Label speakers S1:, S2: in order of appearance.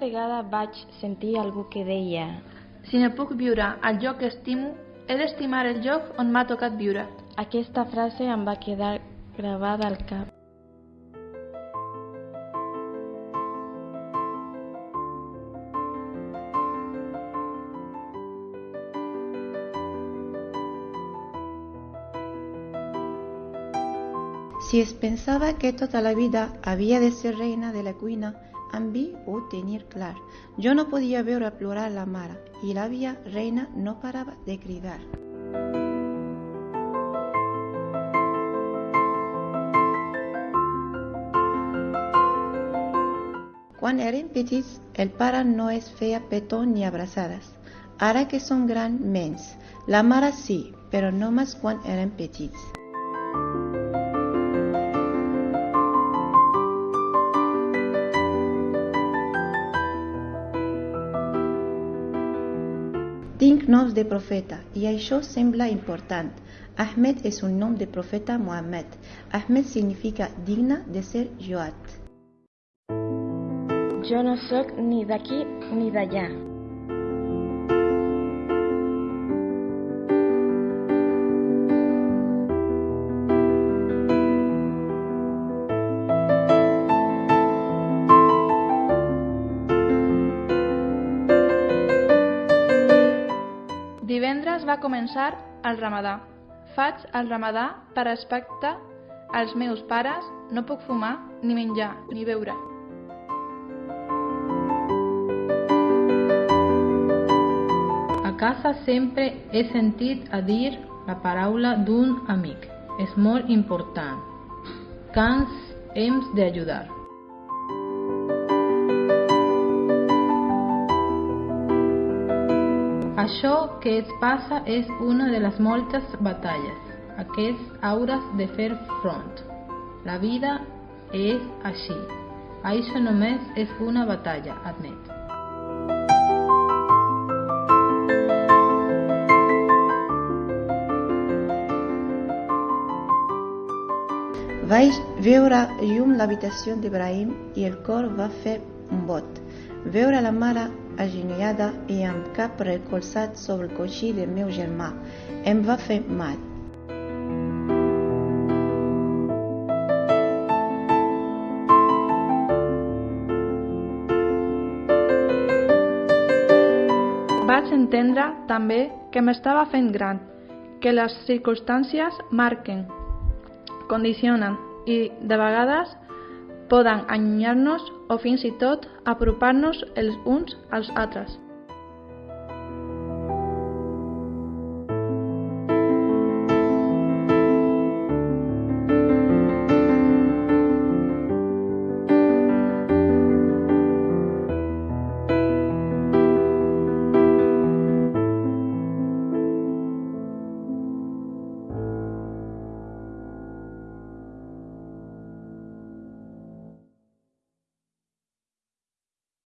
S1: Vegada vaig sentir algú que deia
S2: Si no puc viure al lloc que estimo, he d'estimar el lloc on m'ha tocat viure.
S1: aquesta frase em va quedar gravada al cap.
S3: Si es pensava que tota la vida havia de ser reina de la cuina, amb vi ho tenir clar. Jo no podia veure plorar la mare i l'àvia reina no parava de cridar. Quan eren petits, el pare no es feia petó ni abraçades. Ara que som gran, menys. La mare sí, però només quan eren petits. dignos de profeta y a ellos sembla importante. Ahmed es un nombre de profeta Mohammed. Ahmed significa digna de ser Joat.
S1: Yo no soy ni de aquí ni de allá.
S2: Divendres va començar el ramadà. Faig el ramadà per respecte als meus pares, no puc fumar, ni menjar, ni beure.
S4: A casa sempre he sentit a dir la paraula d'un amic. És molt important. Ens hem d'ajudar. Això que es passa és una de les moltes batalles a què hauràs de fer front. La vida és així. Això només és una batalla, admet.
S3: Vaig veure llum l'habitació d'Ibrahim i el cor va fer un bot. Veure la mare agenollada i amb cap recolzat sobre el coixí del meu germà em va fer mal.
S2: Vaig entendre també que m'estava fent gran, que les circumstàncies marquen, condicionen i, de vegades, poden allunyar-nos o fins i tot apropar-nos els uns als altres.